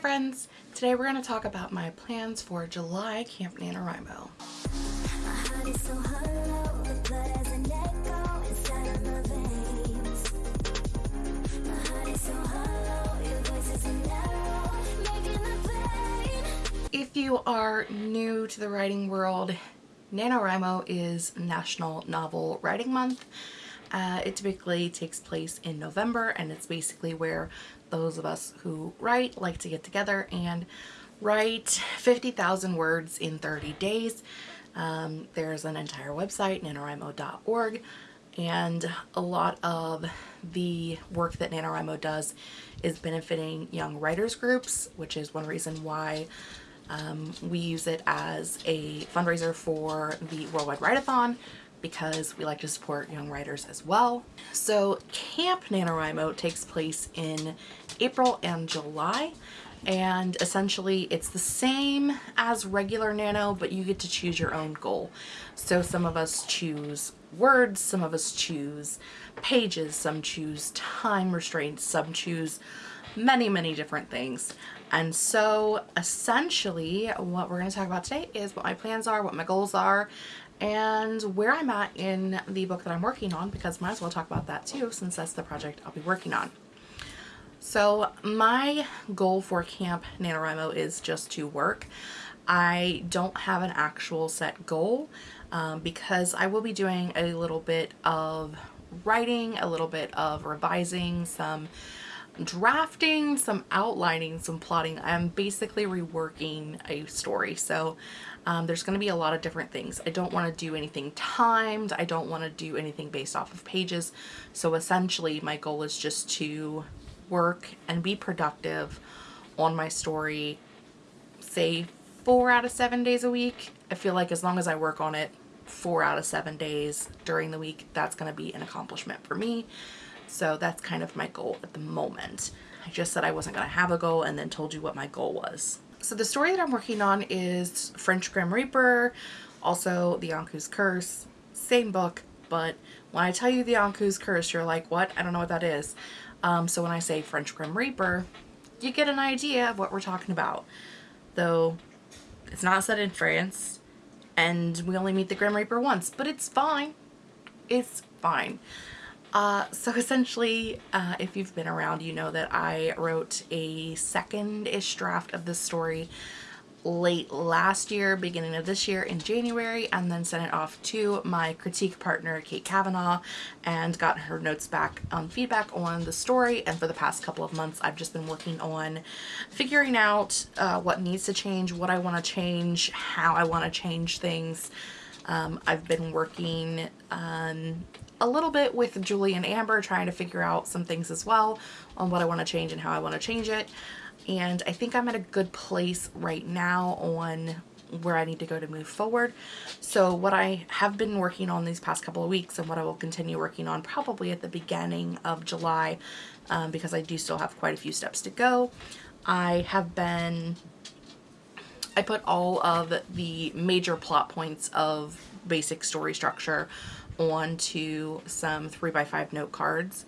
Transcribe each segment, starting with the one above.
Friends! Today we're going to talk about my plans for July Camp NaNoWriMo. If you are new to the writing world, NaNoWriMo is National Novel Writing Month. Uh, it typically takes place in November and it's basically where those of us who write like to get together and write 50,000 words in 30 days. Um, there's an entire website, nanowrimo.org, and a lot of the work that NaNoWriMo does is benefiting young writers groups, which is one reason why um, we use it as a fundraiser for the Worldwide Write-A-Thon because we like to support young writers as well. So Camp NaNoWriMo takes place in April and July and essentially it's the same as regular Nano but you get to choose your own goal. So some of us choose words, some of us choose pages, some choose time restraints, some choose many many different things and so essentially what we're going to talk about today is what my plans are, what my goals are, and where I'm at in the book that I'm working on because might as well talk about that too since that's the project I'll be working on. So my goal for Camp NaNoWriMo is just to work. I don't have an actual set goal um, because I will be doing a little bit of writing, a little bit of revising, some drafting, some outlining, some plotting. I'm basically reworking a story. So um, there's going to be a lot of different things. I don't want to do anything timed. I don't want to do anything based off of pages. So essentially my goal is just to work and be productive on my story, say four out of seven days a week. I feel like as long as I work on it four out of seven days during the week, that's going to be an accomplishment for me. So that's kind of my goal at the moment. I just said I wasn't going to have a goal and then told you what my goal was. So the story that I'm working on is French Grim Reaper, also The Ankou's Curse, same book, but when I tell you The Ankou's Curse, you're like, what? I don't know what that is. Um, so when I say French Grim Reaper, you get an idea of what we're talking about. Though it's not set in France and we only meet the Grim Reaper once, but it's fine. It's fine. Uh, so essentially, uh, if you've been around, you know that I wrote a second-ish draft of this story late last year, beginning of this year in January, and then sent it off to my critique partner, Kate Kavanaugh, and got her notes back on feedback on the story. And for the past couple of months, I've just been working on figuring out uh, what needs to change, what I want to change, how I want to change things. Um, I've been working on a little bit with Julie and Amber trying to figure out some things as well on what I want to change and how I want to change it. And I think I'm at a good place right now on where I need to go to move forward. So what I have been working on these past couple of weeks and what I will continue working on probably at the beginning of July um, because I do still have quite a few steps to go. I have been, I put all of the major plot points of basic story structure onto some 3x5 note cards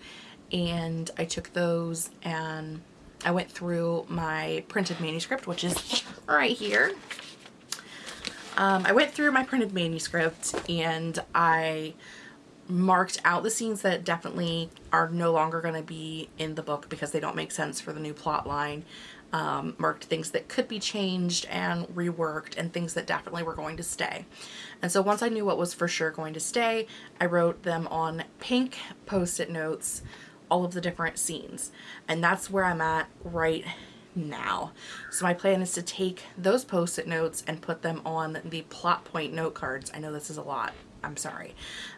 and I took those and I went through my printed manuscript which is right here. Um, I went through my printed manuscript and I marked out the scenes that definitely are no longer going to be in the book because they don't make sense for the new plot line um, marked things that could be changed and reworked and things that definitely were going to stay. And so once I knew what was for sure going to stay, I wrote them on pink post-it notes, all of the different scenes. And that's where I'm at right now. So my plan is to take those post-it notes and put them on the plot point note cards. I know this is a lot. I'm sorry.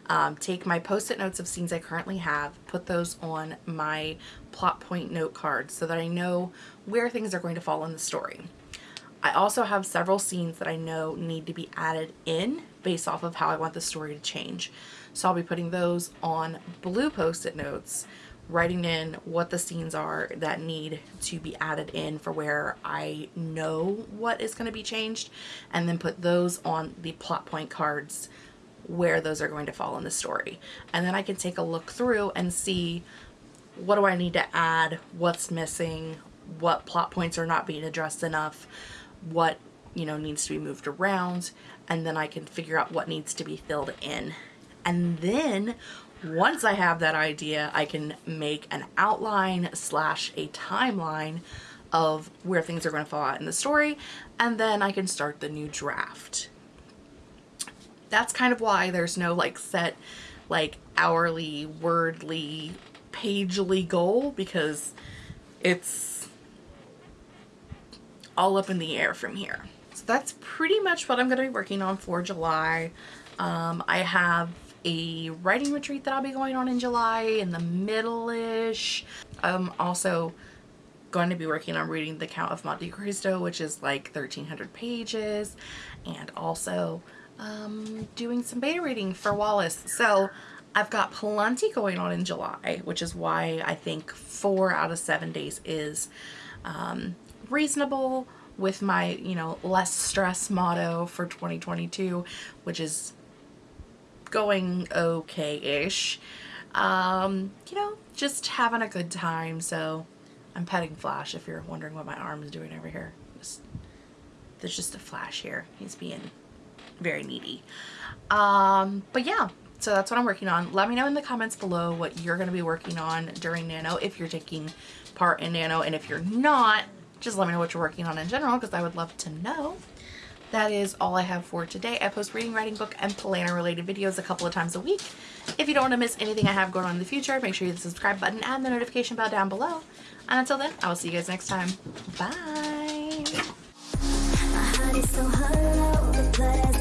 Um, take my post-it notes of scenes I currently have, put those on my plot point note cards so that I know where things are going to fall in the story. I also have several scenes that I know need to be added in based off of how I want the story to change. So I'll be putting those on blue post-it notes, writing in what the scenes are that need to be added in for where I know what is going to be changed, and then put those on the plot point cards where those are going to fall in the story. And then I can take a look through and see what do I need to add, what's missing, what plot points are not being addressed enough, what, you know, needs to be moved around, and then I can figure out what needs to be filled in. And then once I have that idea, I can make an outline slash a timeline of where things are going to fall out in the story, and then I can start the new draft. That's kind of why there's no like set like hourly, wordly, pagely goal because it's all up in the air from here. So that's pretty much what I'm going to be working on for July. Um, I have a writing retreat that I'll be going on in July in the middle-ish. I'm also going to be working on reading The Count of Monte Cristo, which is like 1300 pages, and also um, doing some beta reading for Wallace. So I've got plenty going on in July, which is why I think four out of seven days is um, reasonable with my, you know, less stress motto for 2022, which is going okay-ish. Um, you know, just having a good time. So I'm petting Flash if you're wondering what my arm is doing over here. Just, there's just a Flash here. He's being very needy. Um, but yeah, so that's what I'm working on. Let me know in the comments below what you're going to be working on during Nano if you're taking part in Nano. And if you're not, just let me know what you're working on in general because I would love to know. That is all I have for today. I post reading, writing, book, and planner related videos a couple of times a week. If you don't want to miss anything I have going on in the future, make sure you hit the subscribe button and the notification bell down below. And until then, I will see you guys next time. Bye! So hard